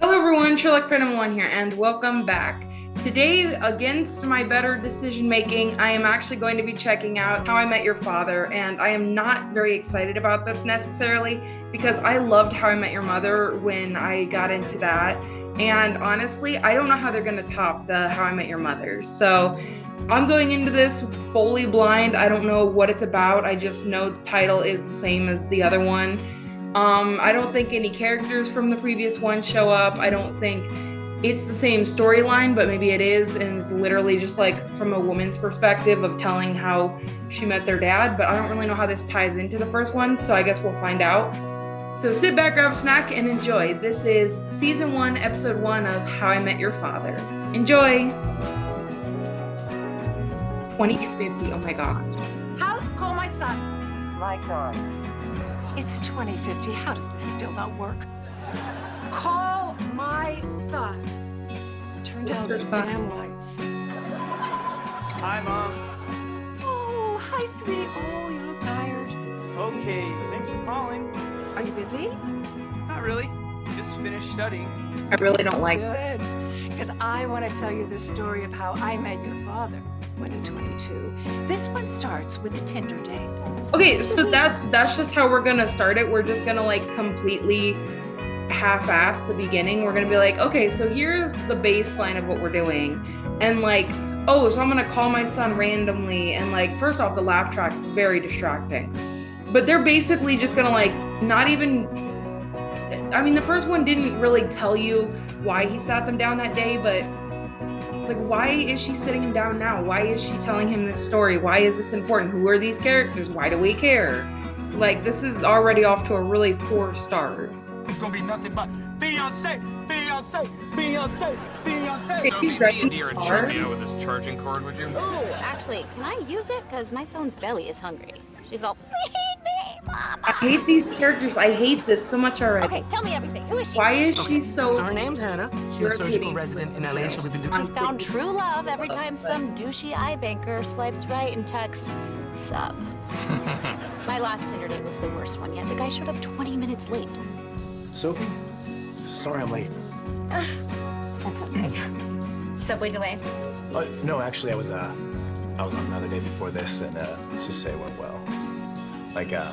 Hello everyone, Sherlock Phantom 1 here, and welcome back. Today, against my better decision making, I am actually going to be checking out How I Met Your Father, and I am not very excited about this necessarily because I loved How I Met Your Mother when I got into that, and honestly, I don't know how they're going to top the How I Met Your Mother. So I'm going into this fully blind. I don't know what it's about. I just know the title is the same as the other one. Um, I don't think any characters from the previous one show up. I don't think it's the same storyline, but maybe it is, and it's literally just like from a woman's perspective of telling how she met their dad. But I don't really know how this ties into the first one, so I guess we'll find out. So sit back, grab a snack, and enjoy. This is season one, episode one of How I Met Your Father. Enjoy! 2050, oh my gosh. House, call my son. My God. It's 2050. How does this still not work? Call my son. Turn down son? damn lights. Hi, Mom. Oh, hi, sweetie. Oh, you look tired. Okay, thanks for calling. Are you busy? Not really. Just finished studying. I really don't like Good. Because I want to tell you the story of how I met your father when at 22. This one starts with a Tinder date. Okay, so that's that's just how we're gonna start it. We're just gonna like completely half-ass the beginning. We're gonna be like, okay, so here's the baseline of what we're doing, and like, oh, so I'm gonna call my son randomly, and like, first off, the laugh track is very distracting, but they're basically just gonna like not even. I mean, the first one didn't really tell you why he sat them down that day, but like why is she sitting him down now why is she telling him this story why is this important who are these characters why do we care like this is already off to a really poor start It's gonna be nothing but Beyonce, Beyonce, Beyonce, Beyonce. Okay, So he's meet driving me a deer and car. me out with this charging cord, would you? Ooh, actually, can I use it? Because my phone's belly is hungry. She's all, feed me, mama. i hate these characters i hate this so much already Okay, tell me everything. Who is she? why is she so So her name's Hannah. She's a surgical resident in LA. She'll be the She's found true love every time some douchey iBanker swipes right and texts, sup. my last Tinder date was the worst one yet. The guy showed up 20 minutes late. Sophie? Sorry I'm late. That's okay. Subway delay. Uh, no, actually, I was uh, I was on another day before this, and uh, let's just say it went well. Like uh,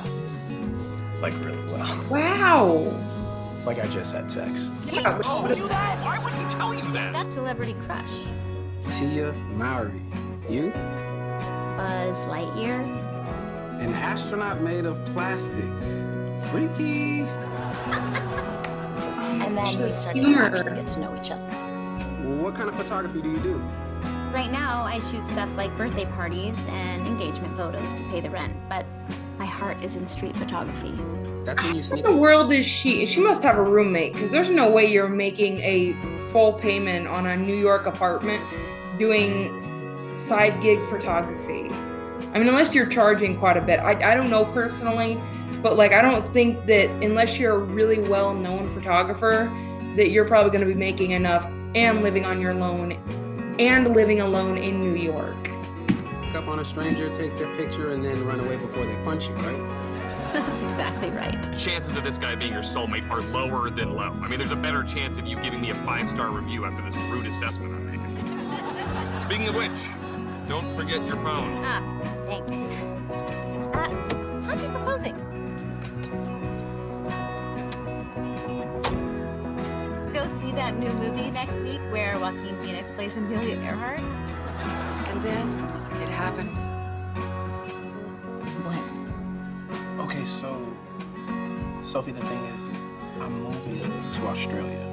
like really well. wow Like I just had sex. yeah, told you that? Why would he tell you that? That celebrity crush. Tia Mowry. You? Buzz Lightyear. An astronaut made of plastic. Freaky. And then we started to actually get to know each other. What kind of photography do you do? Right now, I shoot stuff like birthday parties and engagement photos to pay the rent, but my heart is in street photography. That's when you what sneak. the world is she she must have a roommate because there's no way you're making a full payment on a new york apartment doing side gig photography i mean unless you're charging quite a bit i, I don't know personally but like i don't think that unless you're a really well known photographer that you're probably going to be making enough and living on your loan and living alone in new york Pick up on a stranger, take their picture, and then run away before they punch you, right? That's exactly right. Chances of this guy being your soulmate are lower than low. I mean, there's a better chance of you giving me a five-star review after this rude assessment I'm making. Speaking of which, don't forget your phone. Ah, thanks. Uh, how'd you proposing? Go see that new movie next week where Joaquin Phoenix plays Amelia Earhart? And then it happened. What? Okay, so Sophie, the thing is, I'm moving to Australia.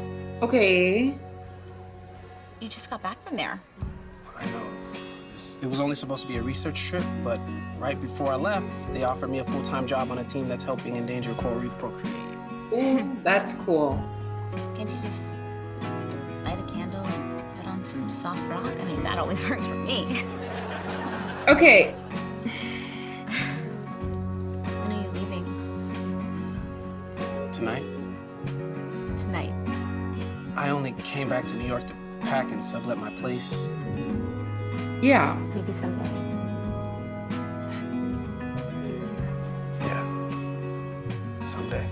okay You just got back from there. I know. It was only supposed to be a research trip, but right before I left, they offered me a full-time job on a team that's helping endangered coral reef procreate. Ooh, that's cool Can't you just light a candle and put on some soft rock? I mean, that always works for me. Okay When are you leaving? Tonight, Tonight. I only came back to New York to pack and sublet my place. yeah Maybe someday. Yeah. Someday.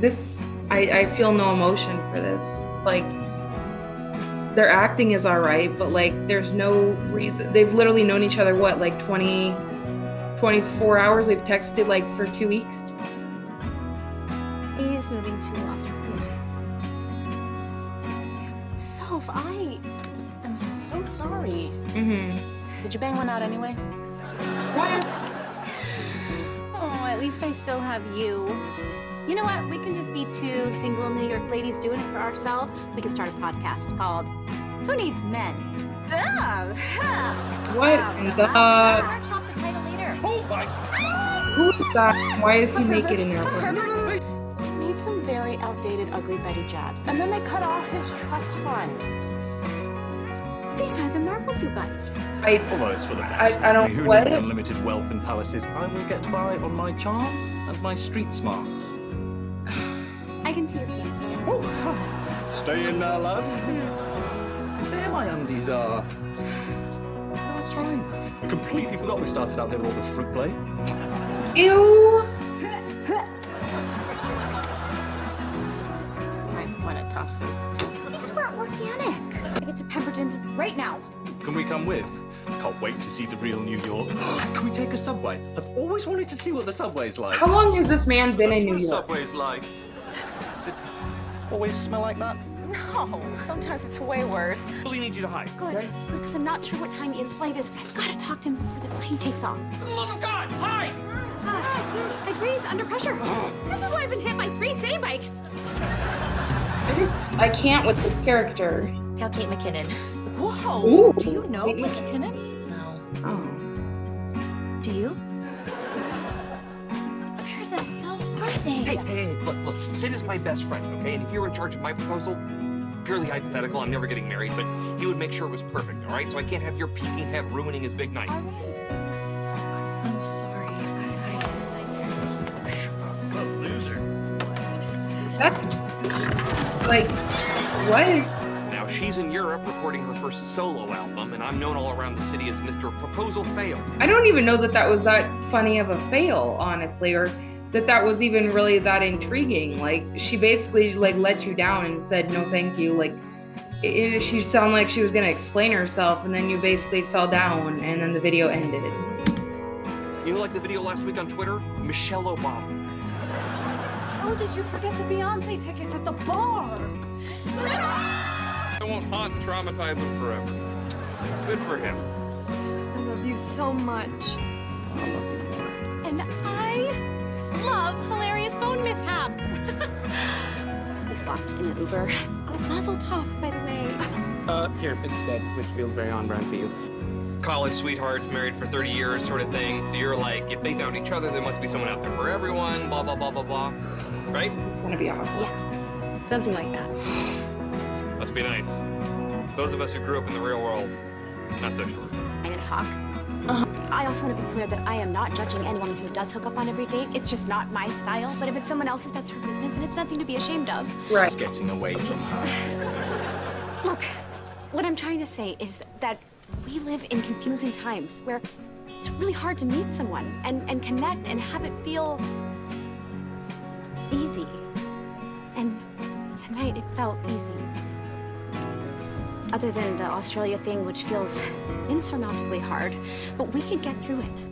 this I I, I feel no emotion for this. Like their acting is all right, but like there's no reason. They've literally known each other what like 20, 24 hours. They've texted like for two weeks. He's moving to Australia. Soph, I am so sorry. Mm-hmm. Did you bang one out anyway? What? Oh, at least I still have you. You know what? We can just be two single New York ladies doing it for ourselves. We can start a podcast called Who Needs Men? Oh, what oh, the? I'll workshop the title later. Oh my! Who's that? Why is he naked in there? Made some very outdated ugly Betty jabs, and then they cut off his trust fund. They had the Marple two guys. I, Although it's for the best. I, I don't. Who What? needs unlimited wealth and palaces? I will get by on my charm and my street smarts. I can see your penis. Oh, stay in there, lad. Hmm. There my undies are. Oh, that's right. I completely forgot we started out here with all the fruit play. Ew. Might want to toss those. These weren't organic. I get to Pemberton's right now. Can we come with? Can't wait to see the real New York. Can we take a subway? I've always wanted to see what the subway's like. How long has this man been That's in New York? subway's like. Does it always smell like that? No, sometimes it's way worse. Really need you to hide. Good. Because I'm not sure what time Ian's flight is, but I've got to talk to him before the plane takes off. For the love of God, hide! Uh, I freeze under pressure. This is why I've been hit by three city bikes. I just I can't with this character. Tell Kate McKinnon. Whoa! Ooh. Do you know Kate. McKinnon? No. Oh. Do you? Hell are they? Hey, hey, hey, look, look, Sid is my best friend, okay? And if you were in charge of my proposal, purely hypothetical, I'm never getting married, but he would make sure it was perfect, all right? So I can't have your peeking head ruining his big night. All right. I'm sorry. I, I like that. That's like what? Now, she's in Europe recording her first solo album, and I'm known all around the city as Mr. Proposal Fail. I don't even know that that was that funny of a fail, honestly, or that that was even really that intriguing. Like she basically like let you down and said no, thank you. Like it, it- she sounded like she was gonna explain herself, and then you basically fell down, and then the video ended. You know, like the video last week on Twitter? Michelle Obama. How did you forget the Beyonce tickets at the bar? I won't haunt and traumatize him forever. Good for him. I love you so much. And I love hilarious phone mishaps. we swapped in an Uber. Oh, Mazel tov, by the way. Uh, here, instead, which feels very on brand for you. College sweethearts, married for 30 years, sort of thing. So you're like, if they found each other, there must be someone out there for everyone, blah, blah, blah, blah, blah. Right? This is gonna be awful. Yeah, something like that. Must be nice. Those of us who grew up in the real world, not so sure. I'm gonna talk. Uh-huh. I also want to be clear that I am not judging anyone who does hook up on every date. It's just not my style. But if it's someone else's, that's her business, and it's nothing to be ashamed of. Right. Just getting away from her. Look, what I'm trying to say is that we live in confusing times where it's really hard to meet someone and, and connect and have it feel easy. And tonight it felt easy. Other than the Australia thing, which feels insurmountably hard, but we can get through it.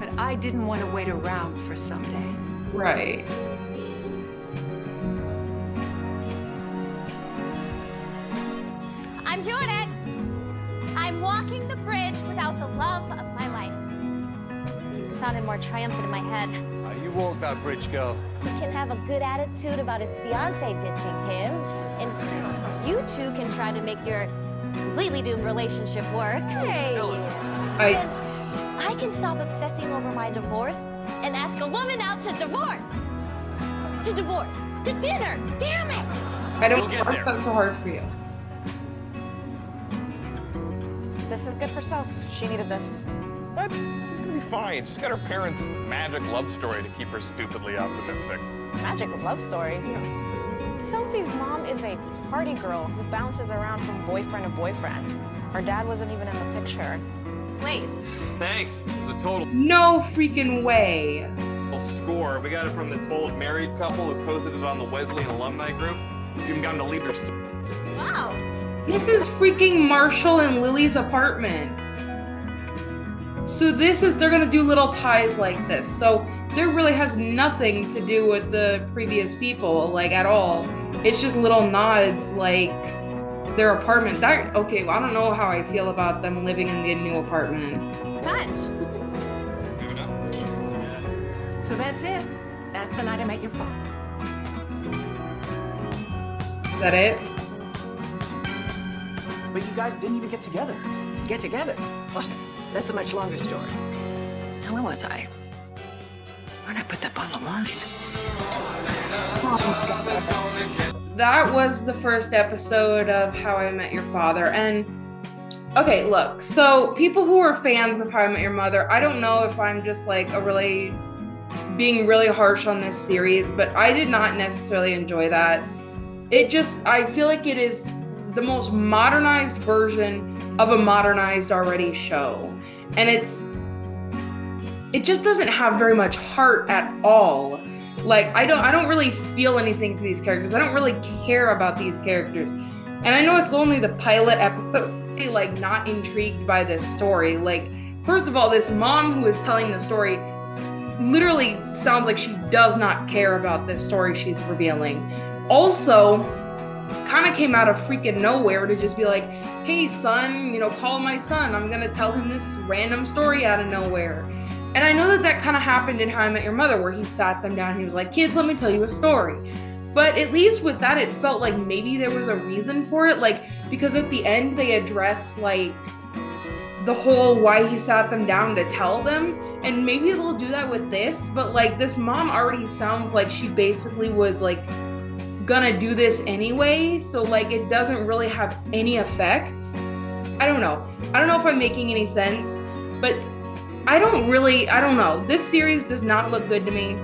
But I didn't want to wait around for someday. Right. I'm doing it! I'm walking the bridge without the love of my life. It sounded more triumphant in my head. you walk that bridge, girl. He can have a good attitude about his fiance ditching him, and you two can try to make your completely doomed relationship work. Hey! I I can stop obsessing over my divorce and ask a woman out to divorce. To divorce. To dinner. Damn it! I don't We'll know get why there. that's so hard for you. This is good for Soph. She needed this. What? She's gonna be fine. She's got her parents' magic love story to keep her stupidly optimistic. Magic love story. Sophie's mom is a party girl who bounces around from boyfriend to boyfriend. Her dad wasn't even in the picture. Place. Thanks. It was a total. No freaking way. score. We got it from this old married couple who posted it on the Wesleyan alumni group. You Even got them to leave their. Wow. This is freaking Marshall and Lily's apartment. So this is, they're gonna do little ties like this. So there really has nothing to do with the previous people, like at all. It's just little nods, like their apartment. That, okay, well, I don't know how I feel about them living in the new apartment. Touch. So that's it. That's the night I met your father. Is that it? But you guys didn't even get together. Get together. Well, that's a much longer story. Now, where was I? Where'd I put that bottle of wine? that was the first episode of How I Met Your Father. And okay, look, so people who are fans of How I Met Your Mother, I don't know if I'm just like a really being really harsh on this series, but I did not necessarily enjoy that. It just, I feel like it is the most modernized version of a modernized already show. And it's, it just doesn't have very much heart at all. Like i don't i don't really feel anything for these characters. I don't really care about these characters. And i know it's only the pilot episode like not intrigued by this story. Like first of all this mom who is telling the story literally sounds like she does not care about this story she's revealing. Also kind of came out of freaking nowhere to just be like hey son you know call my son. I'm gonna tell him this random story out of nowhere and I know that that kind of happened in How I Met Your Mother, where he sat them down and he was like, kids, let me tell you a story. But at least with that, it felt like maybe there was a reason for it. Like, because at the end, they address like the whole why he sat them down to tell them. And maybe they'll do that with this. But like, this mom already sounds like she basically was like gonna do this anyway. So, like, it doesn't really have any effect. I don't know. I don't know if I'm making any sense. But I don't really, I don't know. This series does not look good to me.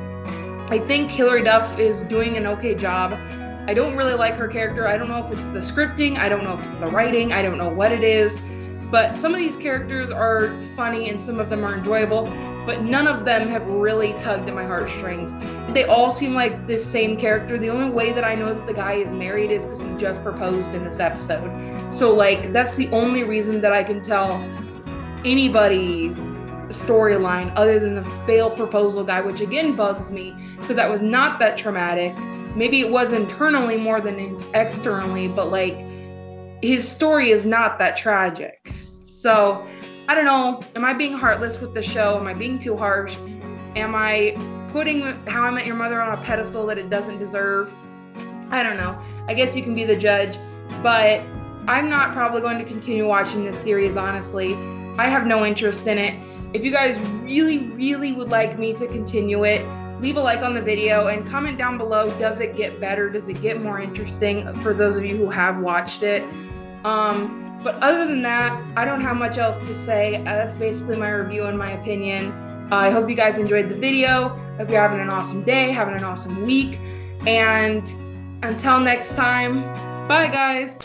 I think Hilary Duff is doing an okay job. I don't really like her character. I don't know if it's the scripting, I don't know if it's the writing, I don't know what it is. But some of these characters are funny and some of them are enjoyable, but none of them have really tugged at my heartstrings. They all seem like the same character. The only way that I know that the guy is married is because he just proposed in this episode. So, like, that's the only reason that I can tell anybody's storyline other than the failed proposal guy, which again bugs me because that was not that traumatic. Maybe it was internally more than externally, but like his story is not that tragic. So I don't know. Am I being heartless with the show? Am I being too harsh? Am I putting How I Met Your Mother on a pedestal that it doesn't deserve? I don't know. I guess you can be the judge, but I'm not probably going to continue watching this series, honestly. I have no interest in it. If you guys really, really would like me to continue it, leave a like on the video and comment down below. Does it get better? Does it get more interesting for those of you who have watched it? Um, but other than that, I don't have much else to say. Uh, that's basically my review and my opinion. Uh, I hope you guys enjoyed the video. Hope you're having an awesome day, having an awesome week. And until next time, bye guys.